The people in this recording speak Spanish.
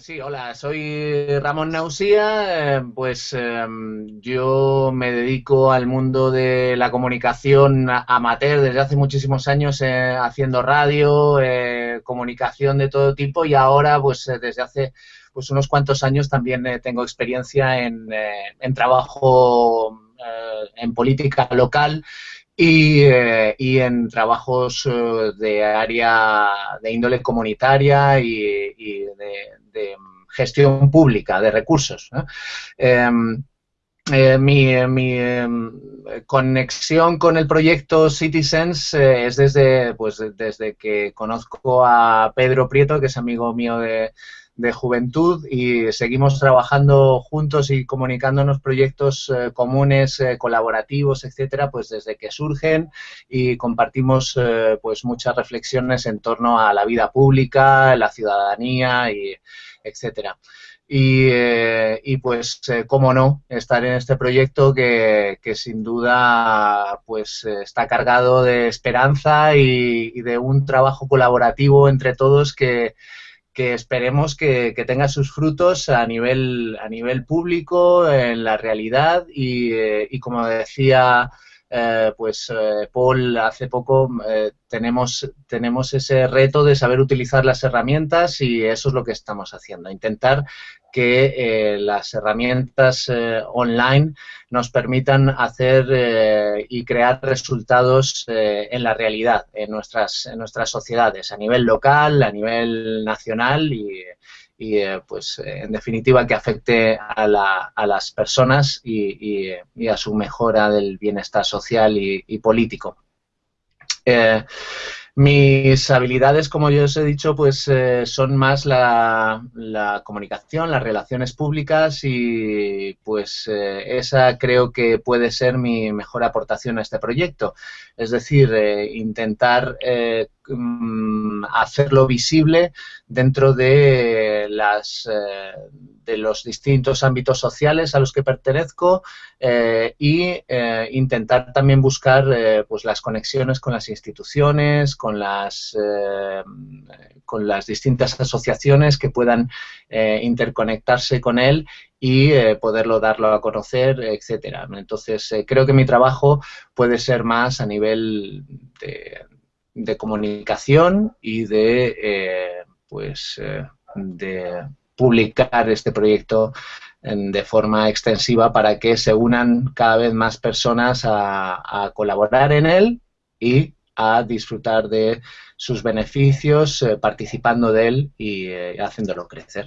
Sí, hola, soy Ramón Nausía, eh, pues em, yo me dedico al mundo de la comunicación amateur desde hace muchísimos años eh, haciendo radio, eh, comunicación de todo tipo y ahora pues desde hace pues unos cuantos años también tengo experiencia en, en trabajo en política local y, y, en trabajos de área de índole comunitaria y, y de, gestión pública de recursos. Em, eh, mi, em, conexión con el proyecto Citizens eh, es desde, pues, desde que conozco a Pedro Prieto, que es amigo mío de, de juventud y seguimos trabajando juntos y comunicándonos proyectos eh, comunes, eh, colaborativos, etcétera, pues desde que surgen y compartimos eh, pues muchas reflexiones en torno a la vida pública, la ciudadanía y etcétera. Y, y, pues, cómo no, estar en este proyecto que, que sin duda pues está cargado de esperanza y, y de un trabajo colaborativo entre todos que, que esperemos que, tenga sus frutos a nivel, a nivel público, en la realidad y, eh, como decía eh, pues eh, Paul hace poco tenemos, tenemos ese reto de saber utilizar las herramientas y eso es lo que estamos haciendo, intentar que eh, las herramientas eh, online nos permitan hacer eh, y crear resultados en la realidad, en nuestras, en nuestras sociedades, a nivel local, a nivel nacional y, pues en definitiva que afecte a, la, a las personas y, a su mejora del bienestar social y, político. Mis habilidades, como yo os he dicho, pues eh, son más la, comunicación, las relaciones públicas y pues eh, esa creo que puede ser mi mejor aportación a este proyecto. Es decir, eh, intentar mm, hacerlo visible dentro de las de los distintos ámbitos sociales a los que pertenezco eh, y eh, intentar también buscar eh, pues las conexiones con las instituciones, con las, con las distintas asociaciones que puedan interconectarse con él y poderlo darlo a conocer, etcétera. Entonces, creo que mi trabajo puede ser más a nivel de, de comunicación y de, pues, de publicar este proyecto de forma extensiva para que se unan cada vez más personas a, colaborar en él y a disfrutar de sus beneficios, eh, participando de él y eh, haciéndolo crecer.